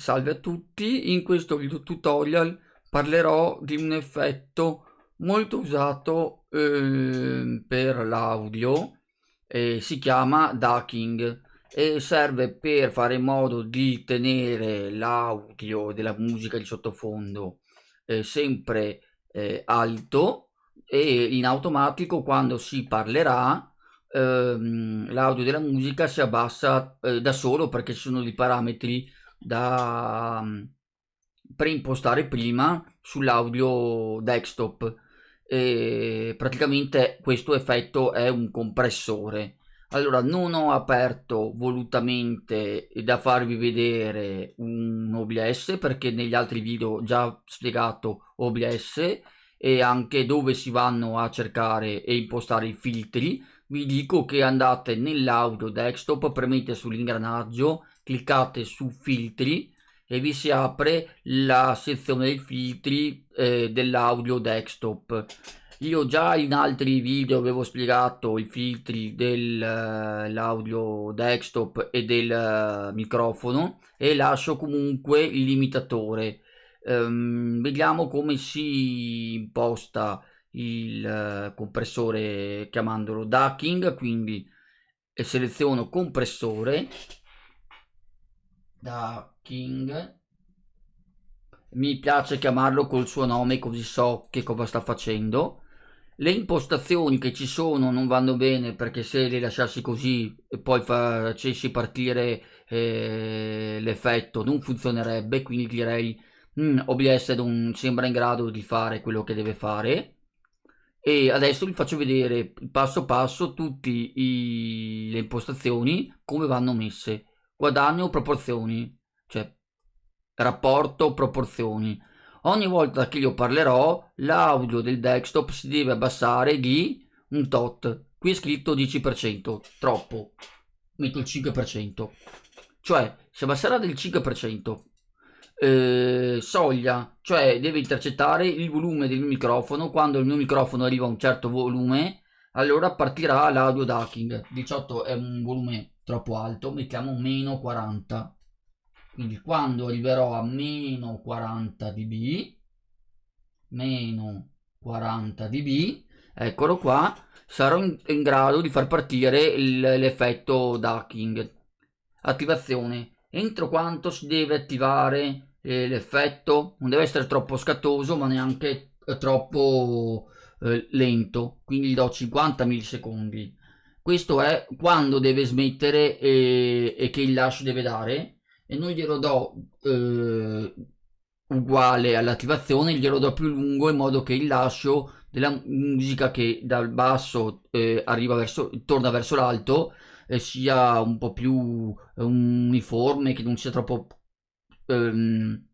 salve a tutti, in questo video tutorial parlerò di un effetto molto usato eh, per l'audio eh, si chiama ducking e serve per fare in modo di tenere l'audio della musica di sottofondo eh, sempre eh, alto e in automatico quando si parlerà ehm, l'audio della musica si abbassa eh, da solo perché ci sono dei parametri da um, preimpostare prima sull'audio desktop. E praticamente questo effetto è un compressore. Allora non ho aperto volutamente da farvi vedere un OBS perché negli altri video ho già spiegato OBS e anche dove si vanno a cercare e impostare i filtri. Vi dico che andate nell'audio desktop premete sull'ingranaggio cliccate su filtri e vi si apre la sezione dei filtri eh, dell'audio desktop. Io già in altri video avevo spiegato i filtri dell'audio uh, desktop e del uh, microfono e lascio comunque il limitatore. Um, vediamo come si imposta il uh, compressore chiamandolo ducking quindi seleziono compressore ducking mi piace chiamarlo col suo nome così so che cosa sta facendo. Le impostazioni che ci sono non vanno bene perché se le lasciassi così e poi facessi partire eh, l'effetto non funzionerebbe quindi direi mm, OBS non sembra in grado di fare quello che deve fare e adesso vi faccio vedere passo passo tutte le impostazioni come vanno messe guadagno proporzioni cioè rapporto proporzioni. Ogni volta che io parlerò l'audio del desktop si deve abbassare di un tot. Qui è scritto 10% troppo. Metto il 5% cioè si abbasserà del 5% eh, soglia cioè deve intercettare il volume del microfono. Quando il mio microfono arriva a un certo volume allora partirà l'audio ducking. 18 è un volume troppo alto mettiamo meno 40 quindi quando arriverò a meno 40 dB meno 40 dB eccolo qua sarò in, in grado di far partire l'effetto ducking. Attivazione. Entro quanto si deve attivare eh, l'effetto? Non deve essere troppo scattoso ma neanche eh, troppo eh, lento. Quindi do 50 millisecondi questo è quando deve smettere e, e che il lascio deve dare e non glielo do eh, uguale all'attivazione, glielo do più lungo in modo che il lascio della musica che dal basso eh, arriva verso, torna verso l'alto eh, sia un po' più eh, uniforme, che non sia troppo, ehm,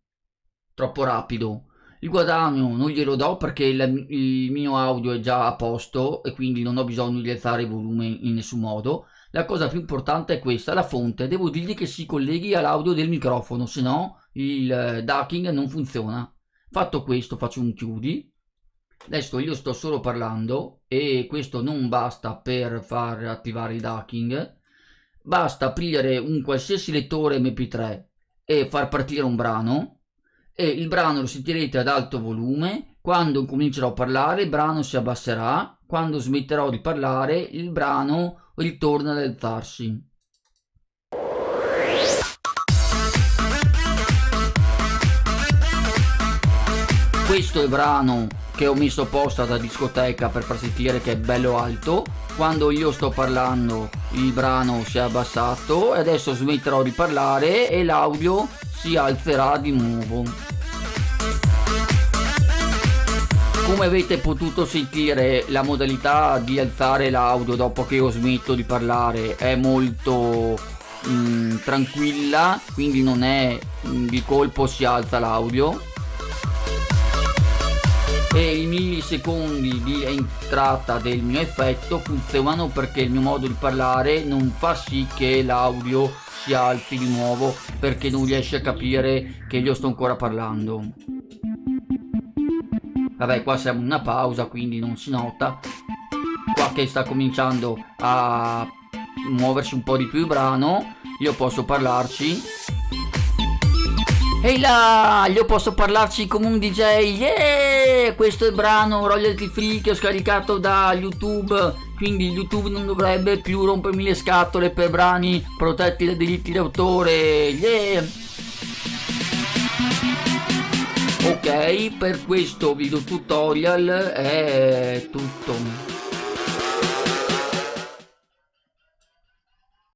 troppo rapido. Il guadagno non glielo do perché il, il mio audio è già a posto e quindi non ho bisogno di alzare il volume in nessun modo la cosa più importante è questa, la fonte. Devo dirgli che si colleghi all'audio del microfono, se no il eh, ducking non funziona. Fatto questo faccio un chiudi. Adesso io sto solo parlando e questo non basta per far attivare il ducking. Basta aprire un qualsiasi lettore mp3 e far partire un brano e il brano lo sentirete ad alto volume. Quando comincerò a parlare il brano si abbasserà. Quando smetterò di parlare il brano ritorna ad alzarsi. Questo è il brano che ho messo apposta da discoteca per far sentire che è bello alto. Quando io sto parlando il brano si è abbassato e adesso smetterò di parlare e l'audio si alzerà di nuovo. come avete potuto sentire la modalità di alzare l'audio dopo che io smetto di parlare è molto mh, mm, tranquilla quindi non è mh, mm, di colpo si alza l'audio e i millisecondi di entrata del mio effetto funzionano perché il mio modo di parlare non fa sì che l'audio si alzi di nuovo perché non riesce a capire che io sto ancora parlando. Vabbè qua siamo in una pausa quindi non si nota. Qua che sta cominciando a muoversi un po' di più il brano io posso parlarci Ehi là, io posso parlarci come un DJ. Yeah! Questo è il brano royalty free che ho scaricato da YouTube. Quindi YouTube non dovrebbe più rompermi le scatole per brani protetti dai diritti d'autore. Yeah! Ok, per questo video tutorial è tutto.